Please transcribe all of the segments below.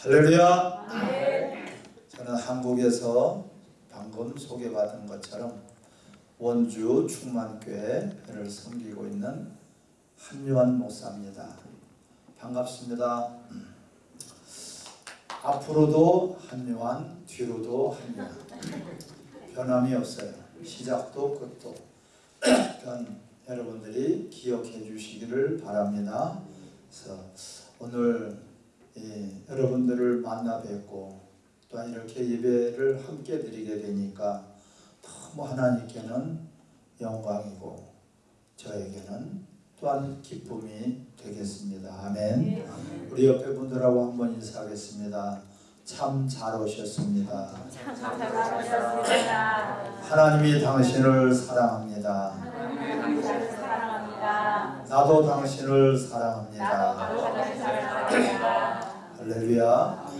할렐루야. 저는 한국에서 방금 소개받은 것처럼 원주 충만교회를 섬기고 있는 한유한 목사입니다. 반갑습니다. 앞으로도 한유한, 뒤로도 한유한. 변함이 없어요. 시작도 끝도. 여러분들이 기억해 주시기를 바랍니다. 그래서 오늘 예, 여러분들을 만나 뵙고 또한 이렇게 예배를 함께 드리게 되니까 너무 하나님께는 영광이고 저에게는 또한 기쁨이 되겠습니다. 아멘. 우리 옆에 분들하고 한번 인사하겠습니다. 참 잘 오셨습니다. 참 잘하셨습니다. 하나님이 당신을 사랑합니다. 하나님 당신을 사랑합니다. 나도 당신을 사랑합니다. 나도 당신을 사랑합니다. 할렐루야.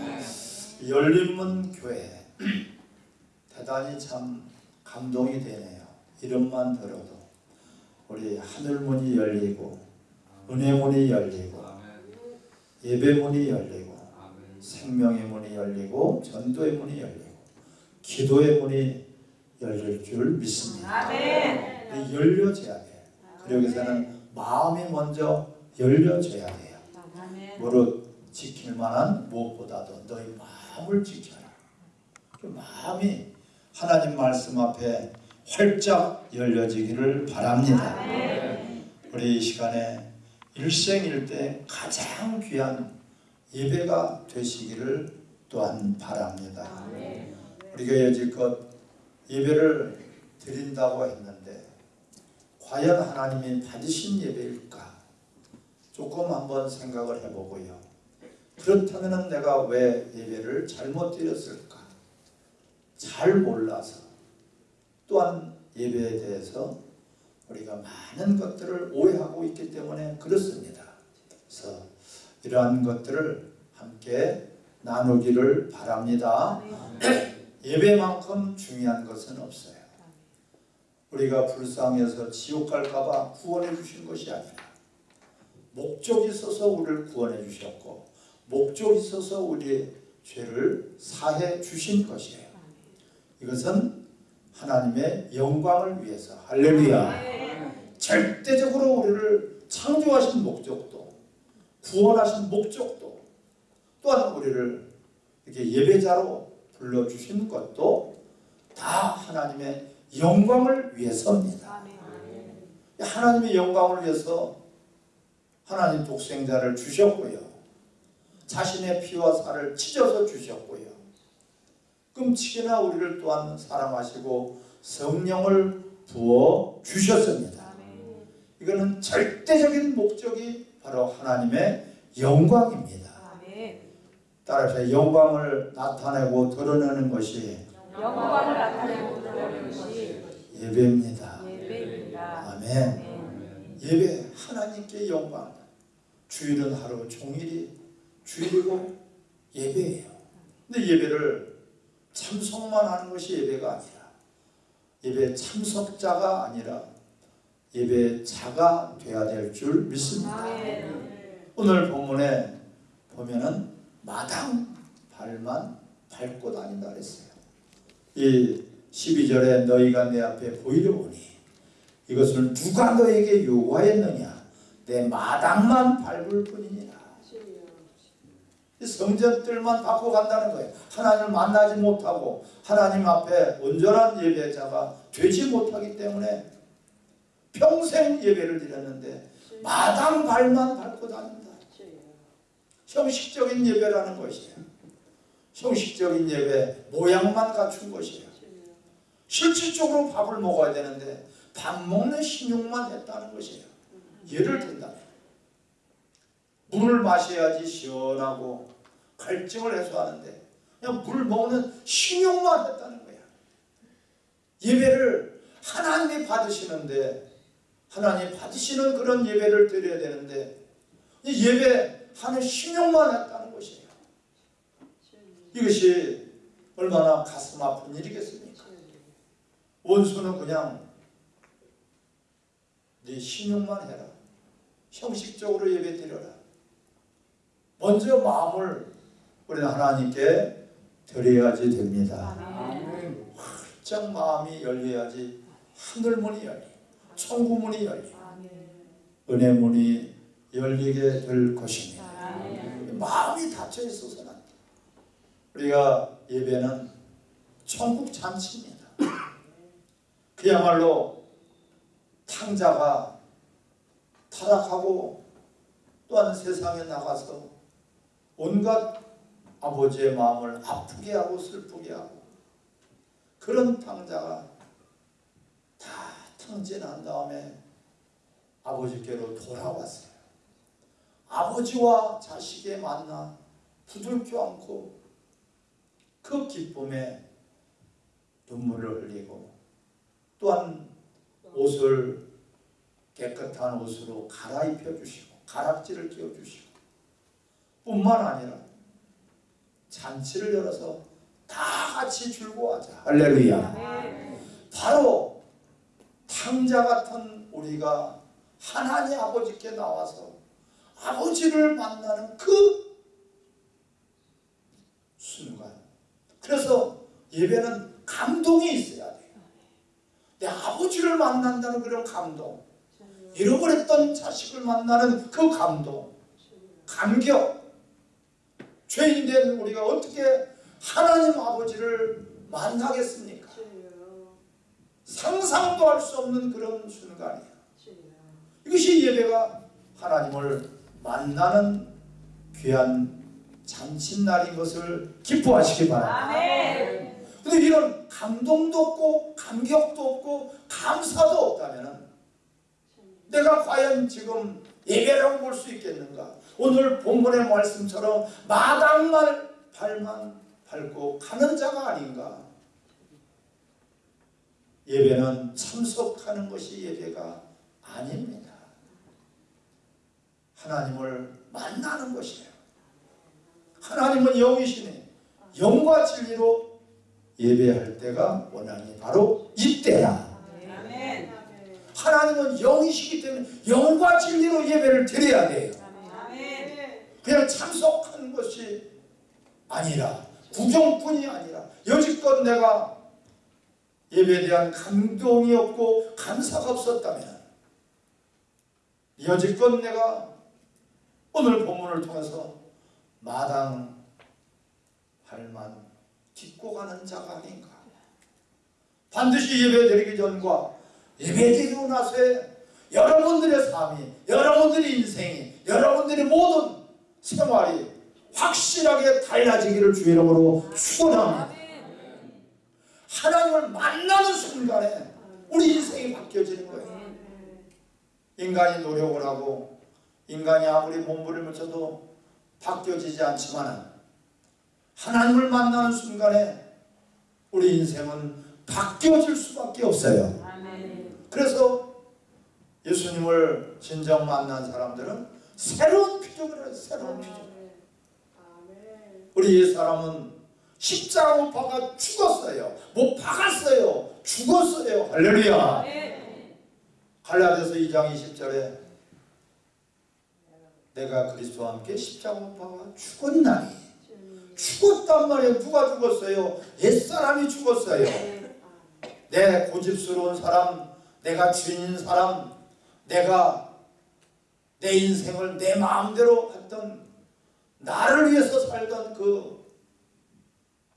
열린문 교회 대단히 참 감동이 되네요. 이름만 들어도 우리 하늘문이 열리고 은혜문이 열리고 예배문이 열리고 생명의 문이 열리고 전도의 문이 열리고 기도의 문이 열릴 줄 믿습니다. 아멘. 열려져야 돼요. 그리고 여기서는 마음이 먼저 열려져야 돼요. 무릇 지킬 만한 무엇보다도 너희 마음을 지켜라. 그 마음이 하나님 말씀 앞에 활짝 열려지기를 바랍니다. 우리 이 시간에 일생일대 가장 귀한 예배가 되시기를 또한 바랍니다. 우리가 여지껏 예배를 드린다고 했는데 과연 하나님이 받으신 예배일까? 조금 한번 생각을 해보고요. 그렇다면 내가 왜 예배를 잘못 드렸을까? 잘 몰라서 또한 예배에 대해서 우리가 많은 것들을 오해하고 있기 때문에 그렇습니다. 그래서 이러한 것들을 함께 나누기를 바랍니다. 예배만큼 중요한 것은 없어요. 우리가 불쌍해서 지옥 갈까봐 구원해 주신 것이 아니라 목적이 있어서 우리를 구원해 주셨고 목적이 있어서 우리의 죄를 사해 주신 것이에요. 이것은 하나님의 영광을 위해서 할렐루야 절대적으로 우리를 창조하신 목적도 구원하신 목적도 또한 우리를 이렇게 예배자로 불러주신 것도 다 하나님의 영광을 위해서입니다. 하나님의 영광을 위해서 하나님 독생자를 주셨고요. 자신의 피와 살을 찢어서 주셨고요. 끔찍이나 우리를 또한 사랑하시고 성령을 부어 주셨습니다. 이거는 절대적인 목적이 바로 하나님의 영광입니다. 따라서 영광을 나타내고 드러내는 것이 영광을 나타내고 드러내는 것이 예배입니다. 예배입니다. 아멘. 아멘. 예배 하나님께 영광. 주일은 하루 종일이 주일이고 예배예요. 근데 예배를 참석만 하는 것이 예배가 아니라 예배 참석자가 아니라 예배자가 돼야 될 줄 믿습니다. 아멘. 오늘 본문에 보면은 마당 발만 밟고 다닌다 그랬어요. 이 12절에 너희가 내 앞에 보이려오니 이것을 누가 너에게 요구하였느냐 내 마당만 밟을 뿐이니라. 이 성전들만 받고 간다는 거예요. 하나님을 만나지 못하고 하나님 앞에 온전한 예배자가 되지 못하기 때문에 평생 예배를 드렸는데 마당 발만 밟고 다닌다. 형식적인 예배라는 것이에요. 형식적인 예배, 모양만 갖춘 것이에요. 실질적으로 밥을 먹어야 되는데 밥 먹는 신용만 했다는 것이에요. 예를 든다면 물을 마셔야지 시원하고 갈증을 해소하는데 그냥 물 먹는 신용만 했다는 거야. 예배를 하나님이 받으시는데 하나님 받으시는 그런 예배를 드려야 되는데 이 예배하는 신용만 했다는 것이에요. 이것이 얼마나 가슴 아픈 일이겠습니까? 원수는 그냥 네 신용만 해라. 형식적으로 예배 드려라. 먼저 마음을 우리는 하나님께 드려야지 됩니다. 활짝 마음이 열려야지 하늘문이 열리 천국문이 열리. 은혜문이 열리게 될 것입니다. 마음이 닫혀 있어서는. 우리가 예배는 천국 잔치입니다. 그야말로 탕자가 타락하고 또한 세상에 나가서 온갖 아버지의 마음을 아프게 하고 슬프게 하고 그런 탕자가 다 탕진한 다음에 아버지께로 돌아왔어요. 아버지와 자식의 만나 부들켜 안고 그 기쁨에 눈물을 흘리고 또한 옷을 깨끗한 옷으로 갈아입혀 주시고 가락지를 끼워 주시고 뿐만 아니라 잔치를 열어서 다 같이 즐거워하자. 할렐루야. 바로 탕자 같은 우리가 하나님 아버지께 나와서 아버지를 만나는 그 순간. 그래서 예배는 감동이 있어야 돼요 내 아버지를 만난다는 그런 감동. 잃어버렸던 자식을 만나는 그 감동. 감격 죄인된 우리가 어떻게 하나님 아버지를 만나겠습니까 상상도 할 수 없는 그런 순간이에요. 이것이 예배가 하나님을 만나는 귀한 잔칫날인 것을 기뻐하시기 바랍니다. 근데 이런 감동도 없고 감격도 없고 감사도 없다면 내가 과연 지금 예배라고 볼 수 있겠는가? 오늘 본문의 말씀처럼 마당날 발만 밟고 가는 자가 아닌가? 예배는 참석하는 것이 예배가 아닙니다. 하나님을 만나는 것이에요. 하나님은 영이시니 영과 진리로 예배할 때가 원하니 바로 이때야. 하나님은 영이시기 때문에 영과 진리로 예배를 드려야 돼요. 그냥 참석하는 것이 아니라 구경뿐이 아니라 여지껏 내가 예배에 대한 감동이 없고 감사가 없었다면 여지껏 내가 오늘 본문을 통해서 마당 할만 딛고 가는 자가 아닌가? 반드시 예배 드리기 전과 예배 드리고 나서의 여러분들의 삶이 여러분들의 인생이 여러분들의 모든 생활이 확실하게 달라지기를 주 이름으로 축원합니다. 하나님을 만나는 순간에 우리 인생이 바뀌어지는 거예요. 인간이 노력을 하고 인간이 아무리 몸부림을 쳐도 바뀌어지지 않지만 하나님을 만나는 순간에 우리 인생은 바뀌어질 수밖에 없어요. 그래서 예수님을 진정 만난 사람들은 새로운 피조물을 해요. 새로운 피조물. 우리 옛 사람은 십자가 못 박아 죽었어요. 못 박았어요. 죽었어요. 할렐루야. 아멘. 갈라디아서 2장 20절에 내가 그리스도와 함께 십자가 못 박아 죽었나니 죽었단 말이에요. 누가 죽었어요? 옛사람이 죽었어요. 내 고집스러운 사람, 내가 주인인 사람, 내가 내 인생을 내 마음대로 했던 나를 위해서 살던 그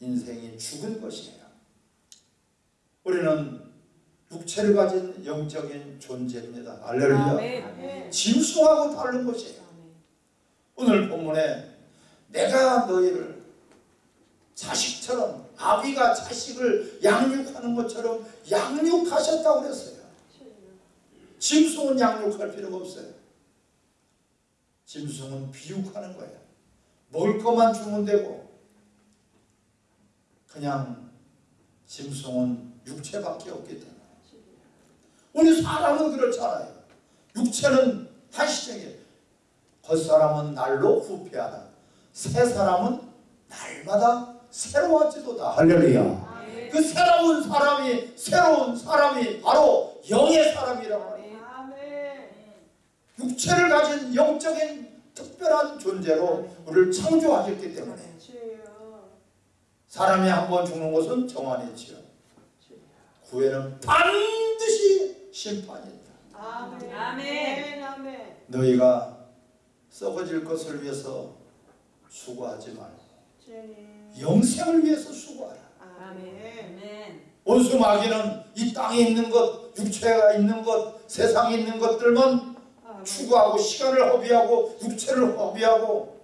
인생이 죽은 것이에요. 우리는 육체를 가진 영적인 존재입니다. 할렐루야. 아멘. 짐승하고 다른 것이에요. 오늘 본문에 내가 너희를 자식처럼 아비가 자식을 양육하는 것처럼 양육하셨다고 그랬어요. 짐승은 양육할 필요가 없어요. 짐승은 비육하는 거예요. 먹을 것만 주면 되고 그냥 짐승은 육체밖에 없기 때문에 우리 사람은 그렇잖아요. 육체는 한시적이에요. 겉사람은 날로 후패하다. 새 사람은 날마다 새로워지도다. 할렐루야. 그 새로운 사람이 새로운 사람이 바로 영의 사람이라고. 육체를 가진 영적인 특별한 존재로 우리를 창조하셨기 때문에 사람이 한 번 죽는 것은 정한이지요. 구에는 반드시 심판이 있다. 아멘. 아멘. 아멘. 너희가 썩어질 것을 위해서 수고하지 말고. 영생을 위해서 수고하라. 아멘. 아멘. 원수 마귀는 이 땅에 있는 것, 육체가 있는 것, 세상에 있는 것들만. 추구하고 시간을 허비하고 육체를 허비하고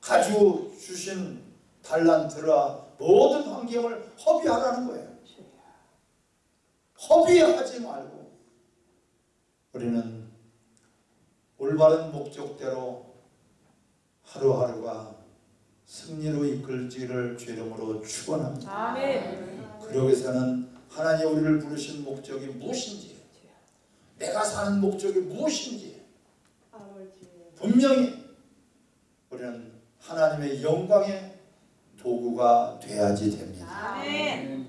가지고 주신 달란트라 모든 환경을 허비하라는 거예요. 허비하지 말고 우리는 올바른 목적대로 하루하루가 승리로 이끌지를 주름으로 축원합니다. 아멘. 그러기 위해서는 하나님 우리를 부르신 목적이 무엇인지 내가 사는 목적이 무엇인지. 분명히 우리는 하나님의 영광의 도구가 돼야지 됩니다. 아멘.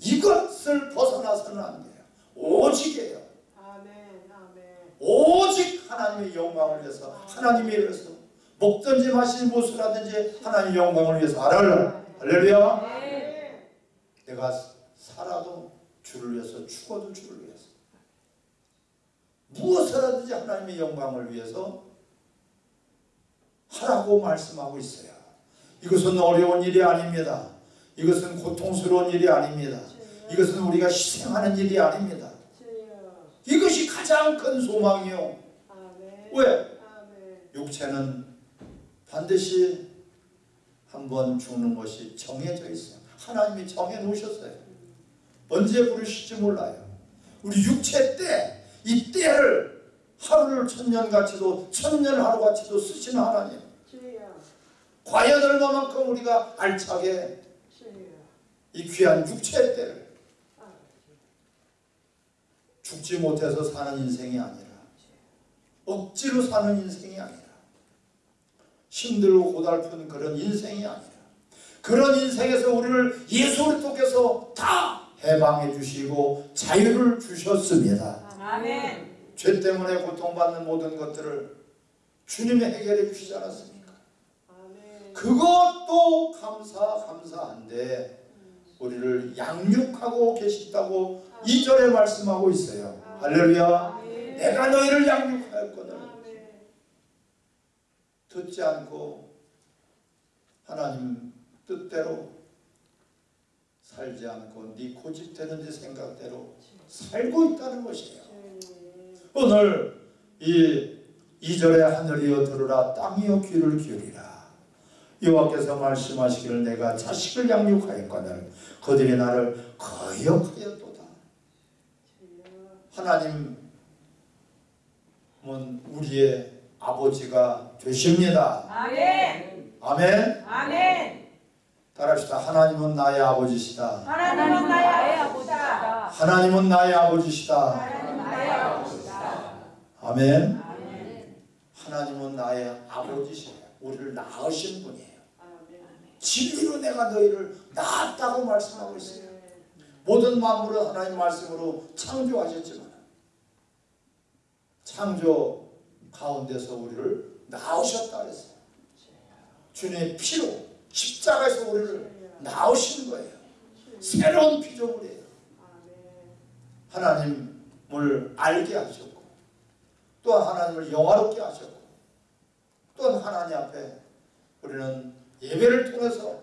이것을 벗어나서는 안 돼요. 오직이에요. 아멘. 아멘. 오직 하나님의 영광을 위해서 하나님의 위해서 먹든지 마시는 하든지 하나님의 영광을 위해서 알아라. 할렐루야. 내가 살아도 주를 위해서 죽어도 주를 위해서 무엇을 하든지 하나님의 영광을 위해서 하라고 말씀하고 있어요. 이것은 어려운 일이 아닙니다. 이것은 고통스러운 일이 아닙니다. 이것은 우리가 희생하는 일이 아닙니다. 이것이 가장 큰 소망이요. 왜? 육체는 반드시 한 번 죽는 것이 정해져 있어요. 하나님이 정해 놓으셨어요. 언제 부르실지 몰라요. 우리 육체 때, 이 때를 하루를 천년같이도 천년 하루같이도 쓰시는 하나님. 주여. 과연 얼마만큼 우리가 알차게 주여. 이 귀한 육체의 때를 아버지. 죽지 못해서 사는 인생이 아니라 억지로 사는 인생이 아니라 힘들고 고달픈 그런 인생이 아니라 그런 인생에서 우리를 예수 그리스도께서 다 해방해 주시고 자유를 주셨습니다. 아멘. 죄 때문에 고통받는 모든 것들을 주님이 해결해 주시지 않았습니까? 아멘. 그것도 감사 감사한데 우리를 양육하고 계시다고 이절에 말씀하고 있어요. 할렐루야. 아멘. 내가 너희를 양육하였거늘 아멘. 듣지 않고 하나님 뜻대로 살지 않고 네 고집되는 네 생각대로 살고 있다는 것이에요. 오늘 이 2절에 하늘이여 들으라 땅이여 귀를 기울이라 여호와께서 말씀하시기를 내가 자식을 양육하였거늘 그들이 나를 거역하였도다. 하나님은 우리의 아버지가 되십니다 아멘. 아멘 아멘. 따라합시다 하나님은 나의 아버지시다 하나님은 나의 아버지다. 하나님은 나의 아버지시다 아멘 아멘. 하나님은 나의 아버지시에요 우리를 낳으신 분이에요. 진리로 내가 너희를 낳았다고 말씀하고 있어요. 아멘. 모든 만물은 하나님 말씀으로 창조하셨지만 창조 가운데서 우리를 낳으셨다 그랬어요. 주님의 피로 십자가에서 우리를 낳으신 거예요. 새로운 피조물이에요. 하나님을 알게 하셨고 또한 하나님을 영화롭게 하셨고 또한 하나님 앞에 우리는 예배를 통해서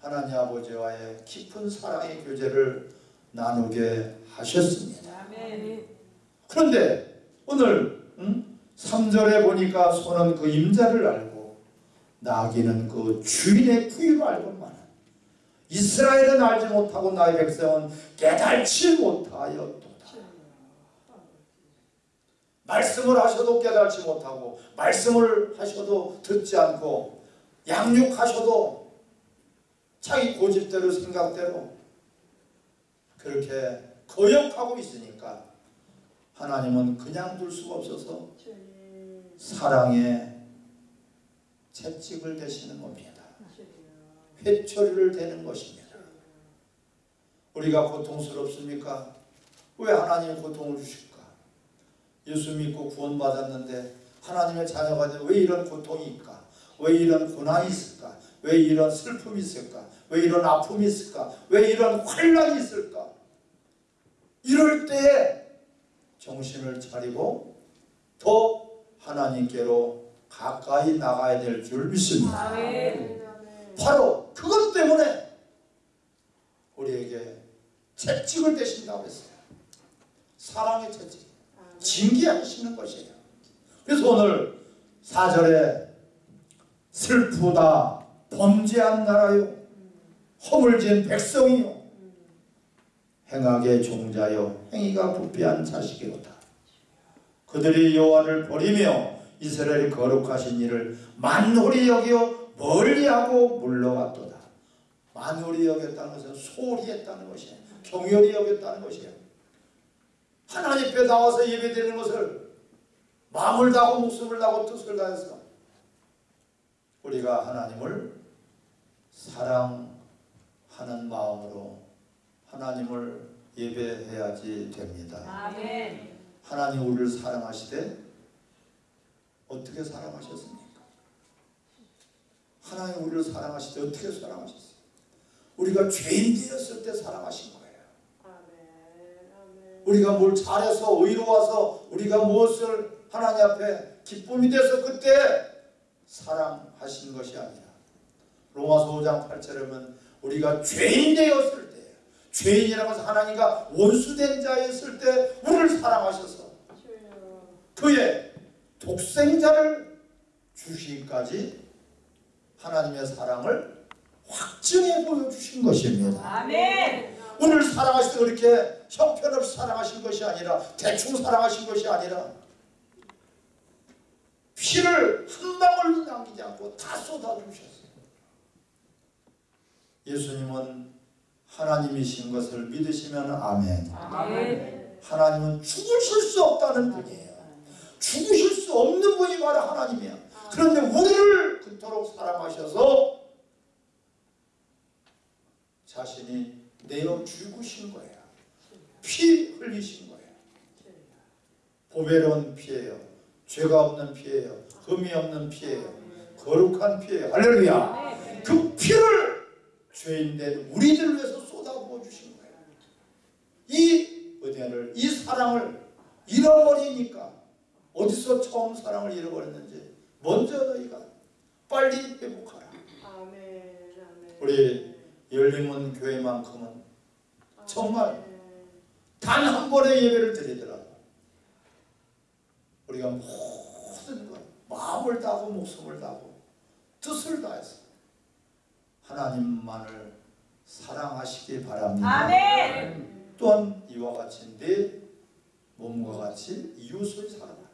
하나님 아버지와의 깊은 사랑의 교제를 나누게 하셨습니다. 그런데 오늘 음? 3절에 보니까 소는 그 임자를 알고 나귀는 그 주인의 부위를 알고만 이스라엘은 알지 못하고 나의 백성은 깨달지 못하였도다. 말씀을 하셔도 깨달지 못하고 말씀을 하셔도 듣지 않고 양육하셔도 자기 고집대로 생각대로 그렇게 거역하고 있으니까 하나님은 그냥 둘 수가 없어서. 사랑의 채찍을 대시는 겁니다. 회초리를 대는 것입니다. 우리가 고통스럽습니까? 왜 하나님 고통을 주실까? 예수 믿고 구원받았는데 하나님의 자녀가 돼왜 이런 고통이 있까? 왜 이런 고난이 있을까? 왜 이런 슬픔이 있을까? 왜 이런 아픔이 있을까? 왜 이런 환란이 있을까? 이럴 때에 정신을 차리고 더 하나님께로 가까이 나가야 될 줄 믿습니다. 아멘. 아멘. 바로 그것 때문에 우리에게 채찍을 대신다고 했어요. 사랑의 채찍. 징계하시는 것이에요. 그래서 오늘 4절에 슬프다 범죄한 나라요 허물진 백성이요 행악의 종자요 행위가 부패한 자식이로다. 그들이 여호와를 버리며 이스라엘이 거룩하신 일을 만홀히 여겨 멀리하고 물러갔도다. 만홀히 여겼다는 것은 소홀히 했다는 것이에요. 경멸히 여겼다는 것이에요. 하나님 앞에 나와서 예배드리는 것을 마음을 다하고 목숨을 다하고 뜻을 다해서 우리가 하나님을 사랑하는 마음으로 하나님을 예배해야지 됩니다. 아멘. 하나님 우리를 사랑하시되 어떻게 사랑하셨습니까? 하나님 우리를 사랑하시되 어떻게 사랑하셨어요? 우리가 죄인 되었을 때 사랑하신 거예요. 우리가 뭘 잘해서 의로워서 우리가 무엇을 하나님 앞에 기쁨이 돼서 그때 사랑하신 것이 아니라 로마서 5장 8절에 보면 우리가 죄인 되었을 때 죄인이라고 해서 하나님과 원수된 자였을 때 우리를 사랑하셔서. 그의 독생자를 주시기까지 하나님의 사랑을 확증해 보여주신 것입니다. 아멘. 오늘 사랑하실 때 그렇게 형편없이 사랑하신 것이 아니라 대충 사랑하신 것이 아니라 피를 한 방울 남기지 않고 다 쏟아주셨어요. 예수님은 하나님이신 것을 믿으시면 아멘. 아멘. 하나님은 죽으실 수 없다는 분이에요. 죽으실 수 없는 분이 바로 하나님이야. 그런데 우리를 그토록 사랑하셔서 자신이 내어 죽으신 거예요. 피 흘리신 거예요. 보배로운 피예요. 죄가 없는 피예요. 흠이 없는 피예요. 거룩한 피예요. 할렐루야. 그 피를 죄인된 우리들을 위해서 쏟아부어 주신 거예요. 이 은혜를, 이 사랑을 잃어버리니까 어디서 처음 사랑을 잃어버렸는지 먼저 너희가 빨리 회복하라. 아멘. 아멘. 우리 열림은 교회만큼은 정말 아멘. 단한 번의 예배를 드리더라도 우리가 모든 것 마음을 다하고 목숨을 다하고 뜻을 다해서 하나님만을 사랑하시기 바랍니다. 아멘. 또한 이와 같이 내 몸과 같이 이웃을 사랑하라.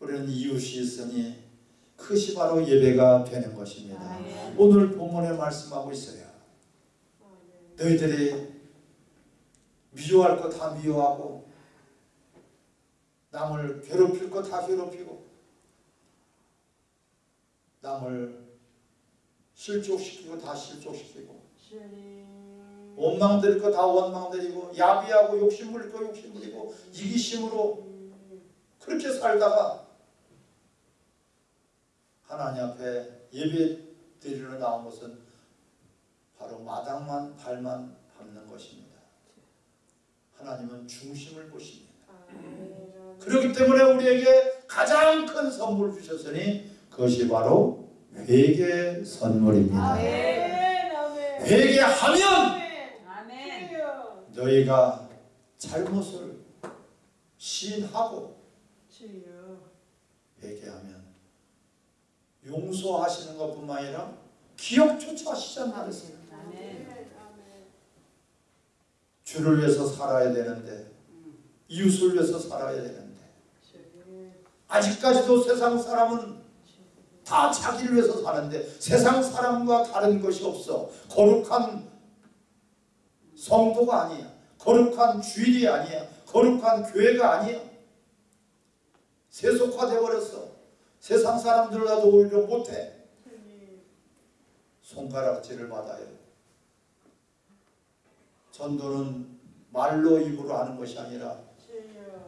우리는 이웃이 있으니 그것이 바로 예배가 되는 것입니다. 아멘. 오늘 본문에 말씀하고 있어요. 너희들이 미워할 거 다 미워하고 남을 괴롭힐 거 다 괴롭히고 남을 실족시키고 다 실족시키고. 원망드릴 거다 원망드리고 야비하고 욕심부릴 거 욕심부리고 이기심으로 그렇게 살다가 하나님 앞에 예배 드리러 나온 것은 바로 마당만 발만 밟는 것입니다. 하나님은 중심을 보십니다. 아멘. 그렇기 때문에 우리에게 가장 큰 선물을 주셨으니 그것이 바로 회개 선물입니다. 회개하면. 너희가 잘못을 시인하고. 회개하면 용서하시는 것뿐만 아니라 기억조차 하시지 않나 그랬어요. 주를 위해서 살아야 되는데 이웃을 위해서 살아야 되는데 주님. 아직까지도 세상 사람은 다 자기를 위해서 사는데 세상 사람과 다른 것이 없어. 거룩한 성도가 아니야. 거룩한 주일이 아니야. 거룩한 교회가 아니야. 세속화돼 버렸어 세상 사람들과도 오히려 못해. 손가락질을 받아요 전도는 말로 입으로 하는 것이 아니라.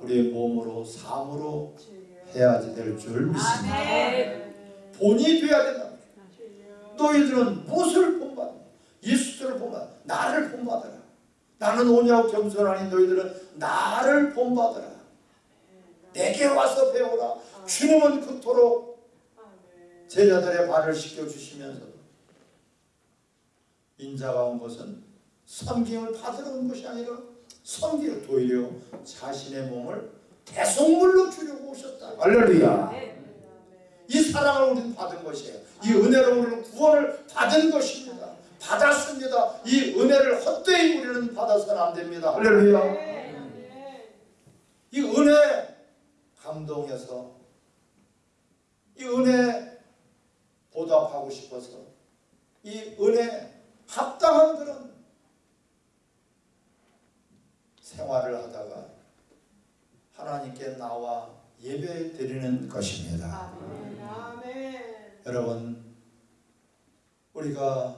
우리의 몸으로 삶으로. 해야지 될 줄 믿습니다. 본이 돼야 된다. 너희들은 무엇을 본받니? 예수를 본받 나를 본받아라. 나는 오냐고 겸손하니 너희들은 나를 본받아라. 내게 와서 배우라. 주님은 그토록 아멘. 제자들의 발을 씻겨주시면서 인자가 온 것은 섬김을 받으러 온 것이 아니라 섬기러 도리어 자신의 몸을 대속물로 주려고 오셨다. 할렐루야. 아멘. 이 사랑을 우리는 받은 것이에요. 이 은혜로 우리는 구원을 받은 것입니다. 받았습니다. 이 은혜를 헛되이 우리는 받아서는 안 됩니다. 할렐루야. 아멘. 이 은혜 감동해서 이 은혜 보답하고 싶어서 이 은혜 합당한 그런 생활을 하다가 하나님께 나와 예배 드리는 것입니다. 아멘. 아멘. 여러분 우리가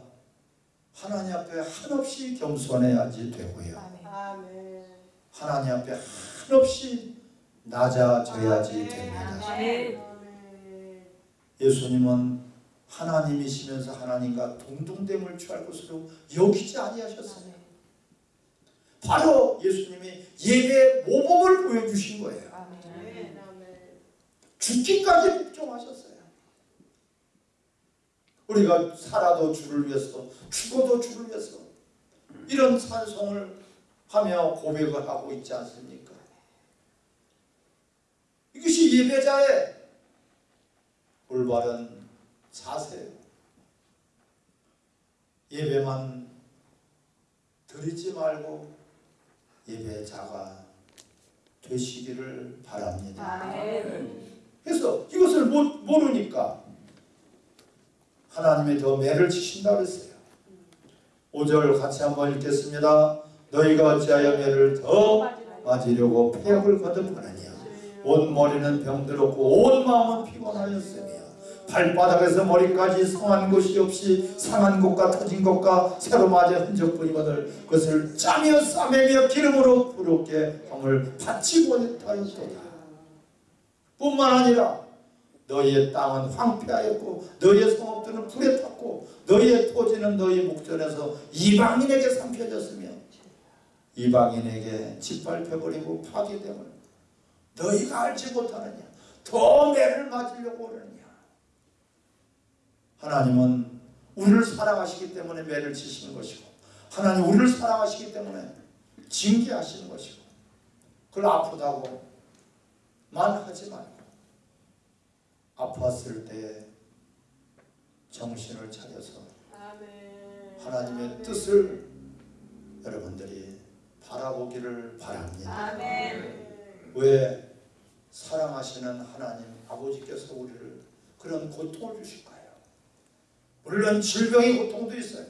하나님 앞에 한없이 겸손해야지 되고요. 아멘. 하나님 앞에 한없이 낮아져야지 됩니다. 예수님은 하나님이시면서 하나님과 동등됨을 취할 것으로 여기지 아니하셨어요. 바로 예수님이 예배의 모범을 보여주신 거예요. 아멘. 죽기까지 복종하셨어요. 우리가 살아도 주를 위해서 죽어도 주를 위해서 이런 찬송을 하며 고백을 하고 있지 않습니까? 이것이 예배자의 올바른 자세예요. 예배만 드리지 말고 예배자가 되시기를 바랍니다. 그래서 이것을 못, 모르니까 하나님이 더 매를 치신다 그랬어요. 5절 같이 한번 읽겠습니다. 너희가 어찌하여 매를 더 맞으려고 폐역을 거듭하느냐 온 머리는 병들었고 온 마음은 피곤하였으며 발바닥에서 머리까지 상한 곳이 없이 상한 곳과 터진 곳과 새로 맞아 흔적뿐이거늘 그것을 짜며 싸매며 기름으로 부럽게 함을 바치고 했다였도다. 뿐만 아니라 너희의 땅은 황폐하였고 너희의 성읍들은 불에 탔고 너희의 토지는 너희 목전에서 이방인에게 삼켜졌으며 이방인에게 짓밟혀버리고 파괴됨을 너희가 알지 못하느냐? 더 매를 맞으려고 오느냐 하나님은 우리를 사랑하시기 때문에 매를 치시는 것이고 하나님 우리를 사랑하시기 때문에 징계하시는 것이고 그걸 아프다고 만 하지 말고 아팠을 때 정신을 차려서 아멘. 하나님의 아멘. 뜻을 여러분들이 바라보기를 바랍니다. 아멘. 왜 사랑하시는 하나님 아버지께서 우리를 그런 고통을 주실까요? 물론 질병의 고통도 있어요.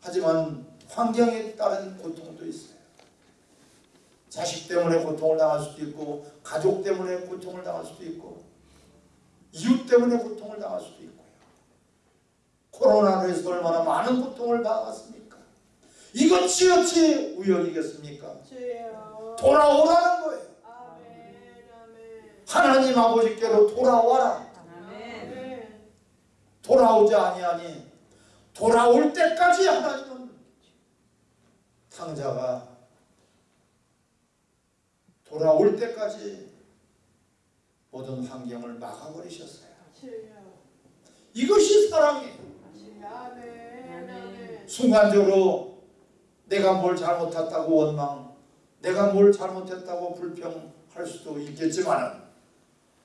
하지만 환경에 따른 고통도 있어요. 자식 때문에 고통을 당할 수도 있고 가족 때문에 고통을 당할 수도 있고 이웃 때문에 고통을 당할 수도 있고요. 코로나로 해서 얼마나 많은 고통을 당했습니까? 이것이 어찌 우연이겠습니까? 주여. 돌아오라는 거예요. 아멘. 아멘. 하나님 아버지께로 돌아와라. 돌아오지 아니하니 돌아올 때까지 하나님은 탕자가 돌아올 때까지 모든 환경을 막아버리셨어요. 이것이 사랑이에요. 순간적으로 내가 뭘 잘못했다고 원망, 내가 뭘 잘못했다고 불평할 수도 있겠지만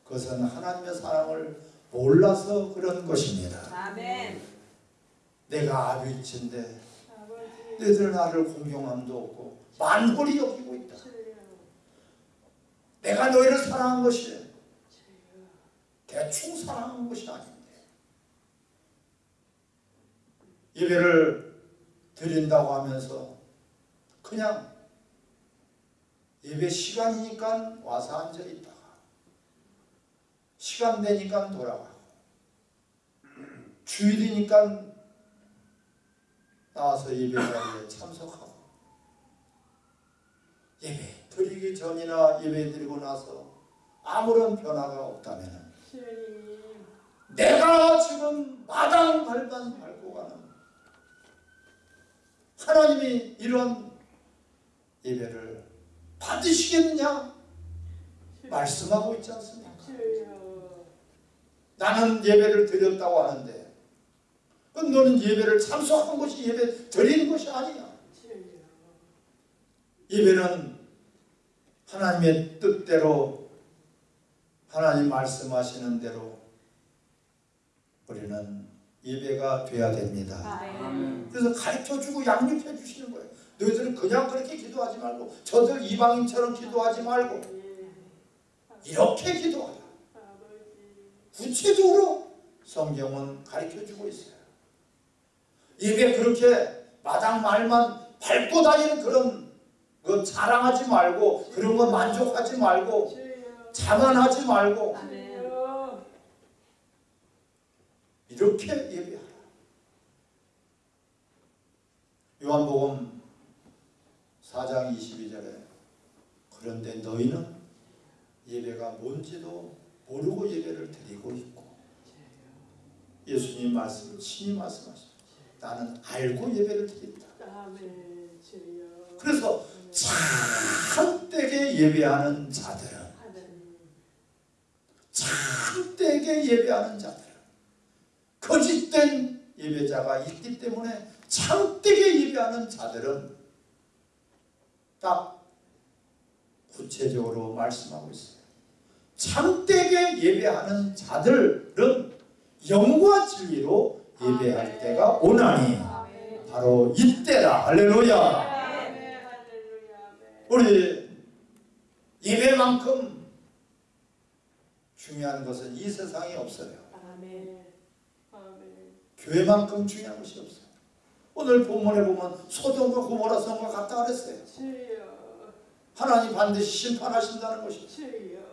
그것은 하나님의 사랑을 몰라서 그런 것입니다. 아멘. 내가 아비친데. 너희들 나를 공경함도 없고 만홀히 여기고 있다. 내가 너희를 사랑한 것이. 대충 사랑한 것이 아닌데 예배를 드린다고 하면서 그냥 예배 시간이니까 와서 앉아 있다가 시간 되니까 돌아가고 주일이니까 나와서 예배 자리에 참석하고. 예배 드리기 전이나 예배 드리고 나서 아무런 변화가 없다면. 내가 지금 마당 발만 밟고 가는 하나님이 이런 예배를 받으시겠느냐? 말씀하고 있지 않습니까? 나는 예배를 드렸다고 하는데 그건 너는 예배를 참석한 것이 예배 드리는 것이 아니야. 예배는 하나님의 뜻대로 하나님 말씀하시는 대로 우리는 예배가 돼야 됩니다. 아멘. 그래서 가르쳐주고 양육해 주시는 거예요. 너희들은 그냥 그렇게 기도하지 말고 저들 이방인처럼 기도하지 말고 이렇게 기도하라. 구체적으로 성경은 가르쳐 주고 있어요. 예배 그렇게 마당 말만 밟고 다니는 그런 거 자랑하지 말고 그런 거 만족하지 말고 자만하지 말고 이렇게 예배하라. 요한복음 4장 22절에 그런데 너희는 예배가 뭔지도 모르고 예배를 드리고 있고 예수님 말씀을 친히 말씀하십니다. 나는 알고 예배를 드린다. 그래서 참되게 예배하는 자들은 참되게 예배하는 자들은 거짓된 예배자가 있기 때문에 참되게 예배하는 자들은 딱 구체적으로 말씀하고 있어요. 참되게 예배하는 자들은 영과 진리로 예배할 때가 오나니 바로 이때다. 할렐루야. 우리 예배만큼 중요한 것은 이 세상에 없어요. 교회만큼 중요한 것이 없어요. 오늘 본문에 보면 소돔과 고모라 성과 같다 그랬어요. 하나님 반드시 심판하신다는 것이 주여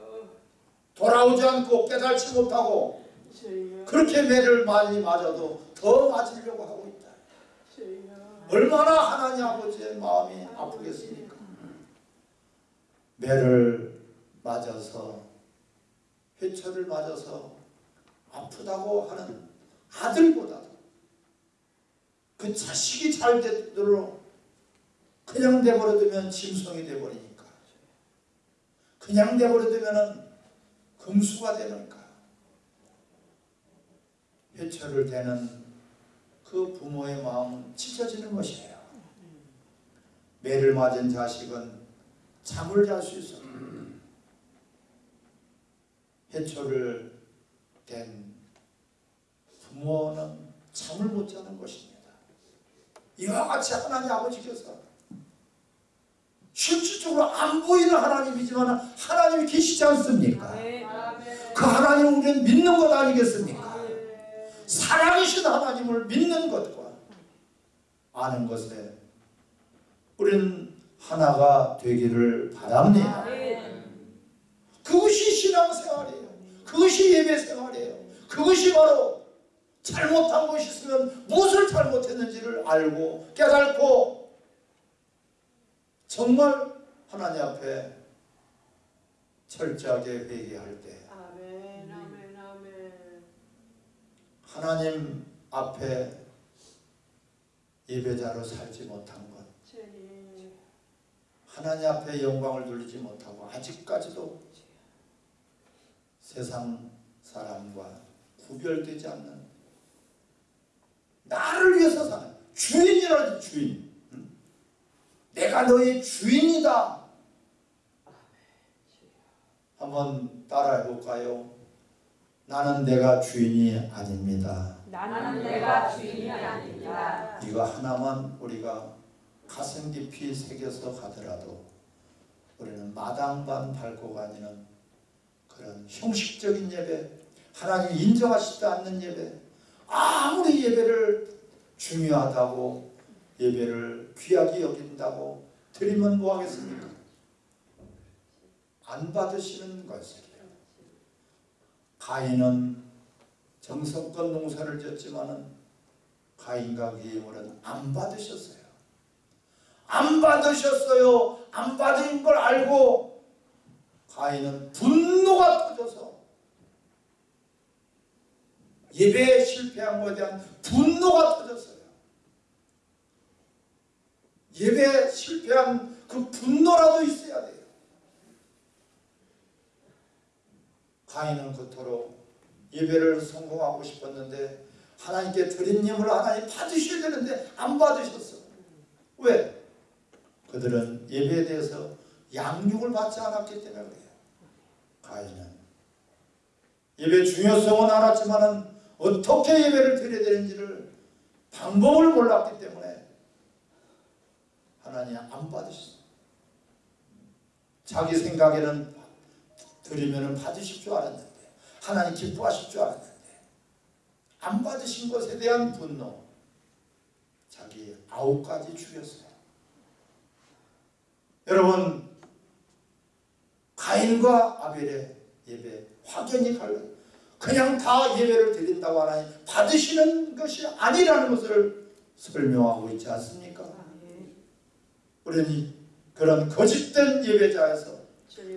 돌아오지 않고 깨달지 못하고 그렇게 매를 많이 맞아도 더 맞으려고 하고 있다. 얼마나 하나님 아버지의 마음이 아프겠습니까? 매를 맞아서 회초를 맞아서 아프다고 하는 아들보다도 그 자식이 잘 되도록 그냥 내버려두면 짐승이 돼버리니까 그냥 내버려두면 금수가 되니까 회초를 대는 그 부모의 마음은 찢어지는 것이에요. 매를 맞은 자식은 잠을 잘 수 있어요. 해초를 댄 부모는 잠을 못 자는 것입니다. 이와 같이 하나님 아버지께서 실질적으로 안 보이는 하나님이지만 하나님이 계시지 않습니까? 아멘. 아멘 그 하나님을 우리는 믿는 것 아니겠습니까? 살아계신 하나님을 믿는 것과 아는 것에 우리는 하나가 되기를 바랍니다. 아멘. 그것이 신앙생활이에요. 그것이 예배생활이에요. 그것이 바로 잘못한 것이 있으면 무엇을 잘못했는지를 알고 깨닫고 정말 하나님 앞에 철저하게 회개할 때 아멘 아멘 아멘 하나님 앞에 예배자로 살지 못한 것 하나님 앞에 영광을 돌리지 못하고 아직까지도 세상 사람과 구별되지 않는 나를 위해서 사는 주인이라는 주인 응? 내가 너의 주인이다 한번 따라해 볼까요? 나는 내가 주인이 아닙니다 나는 내가 주인이 아닙니다. 이거 하나만 우리가 가슴 깊이 새겨서 가더라도 우리는 마당만 밟고 다니는 그런 형식적인 예배, 하나님 인정하시지 않는 예배, 아무리 예배를 중요하다고 예배를 귀하게 여긴다고 드리면 뭐 하겠습니까? 안 받으시는 것이에요. 가인은 정성껏 농사를 지었지만은 가인과 물은 안 받으셨어요. 안 받으셨어요. 안 받은 걸 알고 가인은 분노가 터져서 예배에 실패한 것에 대한 분노가 터졌어요. 예배에 실패한 그 분노라도 있어야 돼요. 가인은 그토록 예배를 성공하고 싶었는데 하나님께 드린 예물을 하나님 받으셔야 되는데 안 받으셨어. 왜? 그들은 예배에 대해서 양육을 받지 않았기 때문에 그래요. 가인은 예배 중요성은 알았지만은 어떻게 예배를 드려야 되는지를 방법을 몰랐기 때문에 하나님 안 받으셨어. 자기 생각에는 드리면은 받으실 줄 알았는데 하나님 기뻐하실 줄 알았는데 안 받으신 것에 대한 분노 자기 아우까지 죽였어요. 여러분 가인과 아벨의 예배 확연히 갈라요. 그냥 다 예배를 드린다고 하나님 받으시는 것이 아니라는 것을 설명하고 있지 않습니까? 우리는 그런 거짓된 예배자에서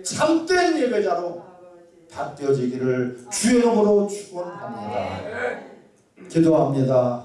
참된 예배자로 바뀌어지기를 주의 이름으로 축원합니다. 기도합니다.